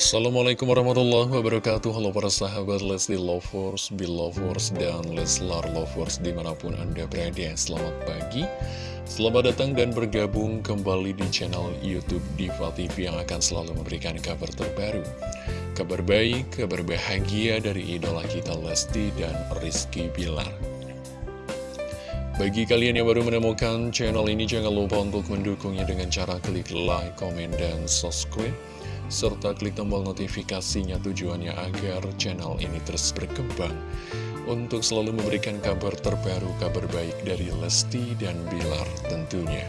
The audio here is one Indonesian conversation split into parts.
Assalamualaikum warahmatullahi wabarakatuh. Halo para sahabat Leslie Lovers, Belovers, dan Leslar Lovers di mana pun anda berada. Selamat pagi. Selamat datang dan bergabung kembali di channel Youtube Diva TV Yang akan selalu memberikan kabar terbaru Kabar baik, kabar bahagia dari idola kita Lesti dan Rizky Bilar. Bagi kalian yang baru menemukan channel ini, jangan lupa untuk mendukungnya dengan cara klik like, komen, dan subscribe serta klik tombol notifikasinya tujuannya agar channel ini terus berkembang untuk selalu memberikan kabar terbaru, kabar baik dari Lesti dan Bilar tentunya.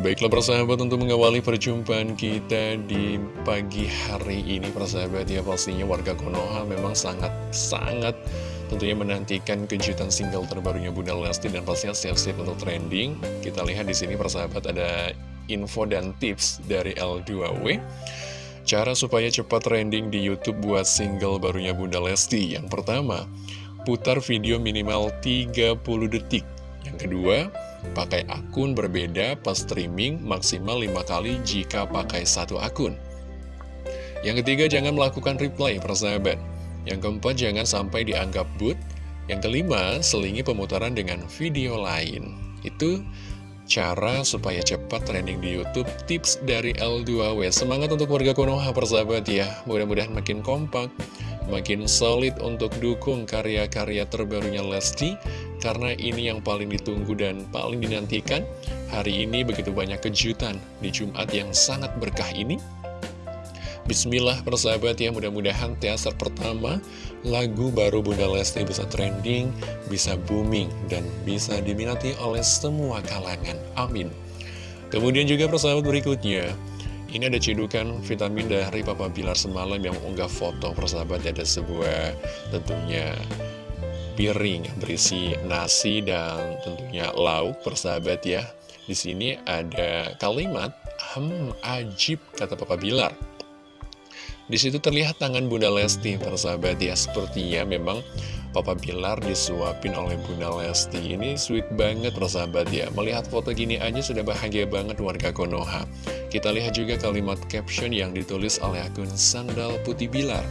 Baiklah persahabat untuk mengawali perjumpaan kita di pagi hari ini persahabat ya pastinya warga Konoha memang sangat-sangat tentunya menantikan kejutan single terbarunya Bunda Lesti dan pastinya siap-siap untuk trending. Kita lihat di sini persahabat ada info dan tips dari L2W Cara supaya cepat trending di Youtube buat single barunya Bunda Lesti. Yang pertama, putar video minimal 30 detik. Yang kedua, pakai akun berbeda pas streaming maksimal 5 kali jika pakai satu akun. Yang ketiga, jangan melakukan replay persahabat. Yang keempat, jangan sampai dianggap boot Yang kelima, selingi pemutaran dengan video lain. Itu cara supaya cepat trending di Youtube Tips dari L2W Semangat untuk warga Konoha persahabat ya. Mudah-mudahan makin kompak Makin solid untuk dukung karya-karya terbarunya Lesti Karena ini yang paling ditunggu dan paling dinantikan. Hari ini begitu banyak kejutan Di Jumat yang sangat berkah ini Bismillah persahabat ya mudah-mudahan teaser pertama lagu baru Bunda Lesti bisa trending, bisa booming, dan bisa diminati oleh semua kalangan. Amin. Kemudian juga persahabat berikutnya, ini ada cedukan vitamin dari Papa Bilar semalam yang mengunggah foto persahabat ada sebuah tentunya piring berisi nasi dan tentunya lauk persahabat ya. Di sini ada kalimat, hmm ajib kata Papa Bilar. Di situ terlihat tangan Bunda Lesti, persahabat ya. Sepertinya memang Papa Bilar disuapin oleh Bunda Lesti. Ini sweet banget, persahabat ya. Melihat foto gini aja sudah bahagia banget warga Konoha. Kita lihat juga kalimat caption yang ditulis oleh akun Sandal Putih Bilar.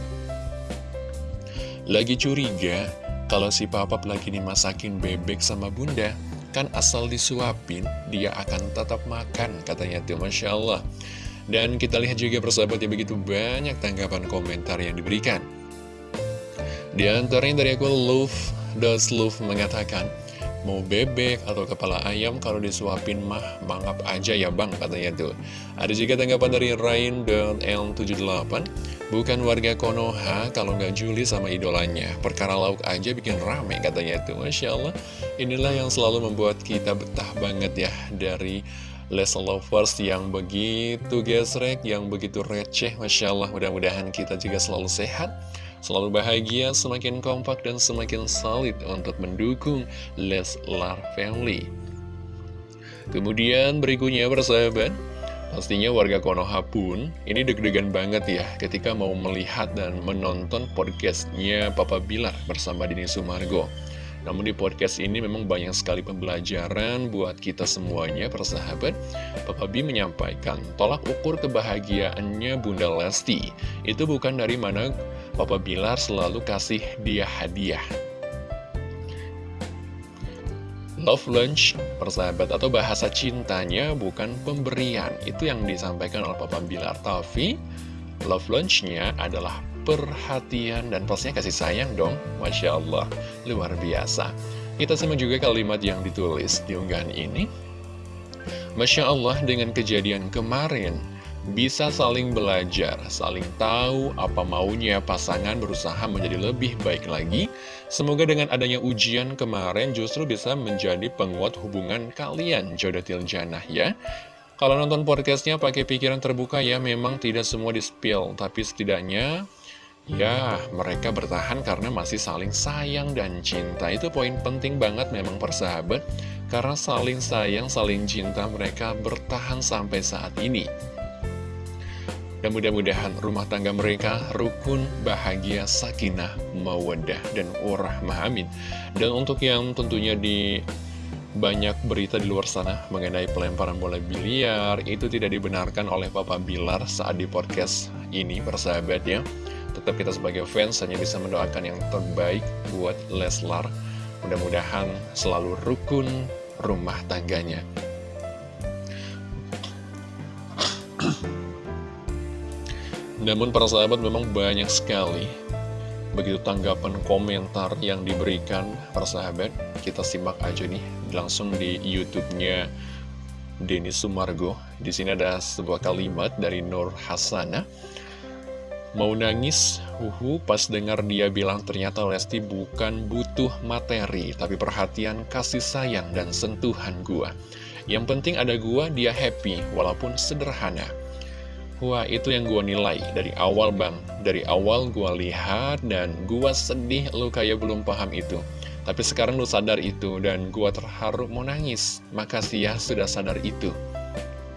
Lagi curiga, kalau si Papa lagi dimasakin bebek sama Bunda, kan asal disuapin, dia akan tetap makan, katanya tuh, Masya Allah. Dan kita lihat juga persahabat ya begitu banyak tanggapan komentar yang diberikan. Di antaranya dari aku Love, Does Love mengatakan, Mau bebek atau kepala ayam kalau disuapin mah mangap aja ya bang katanya tuh. Ada juga tanggapan dari Rain dan L78, bukan warga Konoha kalau nggak juli sama idolanya. Perkara lauk aja bikin rame katanya tuh. Masya Allah, inilah yang selalu membuat kita betah banget ya dari Les Lovers yang begitu gesrek, yang begitu receh, Masya Allah, mudah-mudahan kita juga selalu sehat, selalu bahagia, semakin kompak, dan semakin solid untuk mendukung Leslar Family. Kemudian berikutnya bersahabat, pastinya warga Konoha pun ini deg-degan banget ya ketika mau melihat dan menonton podcastnya Papa Bilar bersama Dini Sumargo. Namun di podcast ini memang banyak sekali pembelajaran buat kita semuanya, persahabat. Papa B menyampaikan, tolak ukur kebahagiaannya Bunda Lesti. Itu bukan dari mana Papa Bilar selalu kasih dia hadiah. Love lunch, persahabat, atau bahasa cintanya bukan pemberian. Itu yang disampaikan oleh Papa Bilar. Tapi, love lunch-nya adalah perhatian, dan pastinya kasih sayang dong. Masya Allah, luar biasa. Kita simak juga kalimat yang ditulis di unggahan ini. Masya Allah, dengan kejadian kemarin, bisa saling belajar, saling tahu apa maunya pasangan berusaha menjadi lebih baik lagi. Semoga dengan adanya ujian kemarin justru bisa menjadi penguat hubungan kalian, jodoh janah ya. Kalau nonton podcastnya pakai pikiran terbuka ya memang tidak semua di-spill, tapi setidaknya Ya, mereka bertahan karena masih saling sayang dan cinta. Itu poin penting banget memang persahabat, karena saling sayang, saling cinta mereka bertahan sampai saat ini. Dan mudah-mudahan rumah tangga mereka rukun, bahagia, sakinah, mawadah, dan urah amin. Dan untuk yang tentunya di banyak berita di luar sana mengenai pelemparan bola biliar itu tidak dibenarkan oleh Papa Bilar saat di podcast ini persahabat ya tetap kita sebagai fans hanya bisa mendoakan yang terbaik buat Leslar. Mudah-mudahan selalu rukun rumah tangganya. Namun para sahabat memang banyak sekali begitu tanggapan komentar yang diberikan para sahabat. Kita simak aja nih langsung di YouTube-nya Sumargo. Di sini ada sebuah kalimat dari Nur Hasana mau nangis? Uhu pas dengar dia bilang ternyata Lesti bukan butuh materi tapi perhatian kasih sayang dan sentuhan gua. Yang penting ada gua dia happy walaupun sederhana. Wah itu yang gue nilai dari awal bang. Dari awal gue lihat dan gue sedih lu kayak belum paham itu. Tapi sekarang lu sadar itu dan gue terharu mau nangis. Makasih ya sudah sadar itu.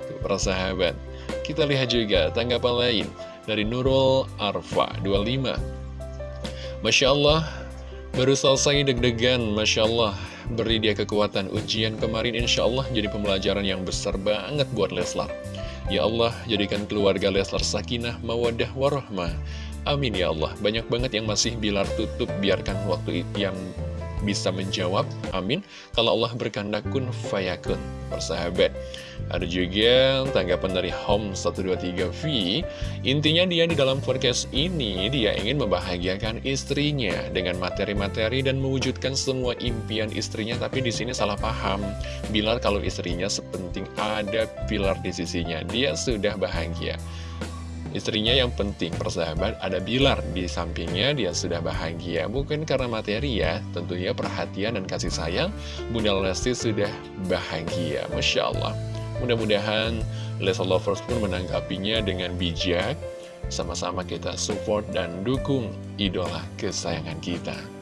Tuh para sahabat Kita lihat juga tanggapan lain Dari Nurul Arfa 25 Masya Allah Baru selesai deg-degan Masya Allah Beri dia kekuatan ujian kemarin Insya Allah jadi pembelajaran yang besar banget buat Leslar Ya Allah, jadikan keluarga Leslar sakinah, mawadah, warahmah. Amin ya Allah. Banyak banget yang masih bilar tutup, biarkan waktu yang bisa menjawab, amin. Kalau Allah berkehendak kun fayakun, persahabat. Ada juga tanggapan dari Home123V, intinya dia di dalam forecast ini, dia ingin membahagiakan istrinya dengan materi-materi dan mewujudkan semua impian istrinya, tapi di sini salah paham. Bilar kalau istrinya sepenting ada pilar di sisinya, dia sudah bahagia. Istrinya yang penting, persahabat, ada Bilar di sampingnya, dia sudah bahagia. Bukan karena materi ya, tentunya perhatian dan kasih sayang, Bunda Lesti sudah bahagia. Masya Allah. Mudah-mudahan Lesa Lovers pun menanggapinya dengan bijak. Sama-sama kita support dan dukung idola kesayangan kita.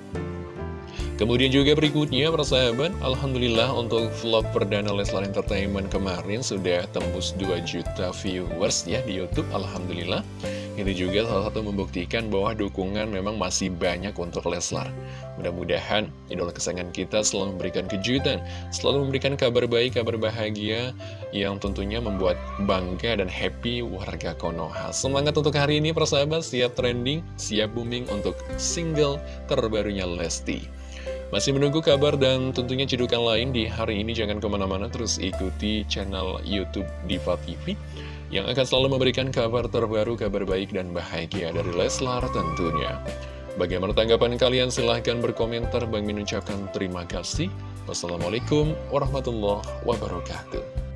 Kemudian juga berikutnya persahabat Alhamdulillah untuk vlog perdana Leslar Entertainment kemarin sudah tembus 2 juta viewers ya di Youtube Alhamdulillah. Ini juga salah satu membuktikan bahwa dukungan memang masih banyak untuk Leslar. Mudah-mudahan idola kesayangan kita selalu memberikan kejutan Selalu memberikan kabar baik, kabar bahagia Yang tentunya membuat bangga dan happy warga Konoha. Semangat untuk hari ini persahabat siap trending, siap booming untuk single terbarunya Lesti masih menunggu kabar dan tentunya cedukan lain di hari ini jangan ke mana-mana terus ikuti channel Youtube Diva TV yang akan selalu memberikan kabar terbaru, kabar baik dan bahagia dari Leslar tentunya. Bagaimana tanggapan kalian? Silahkan berkomentar. Bang Min ucapkan terima kasih. Wassalamualaikum warahmatullahi wabarakatuh.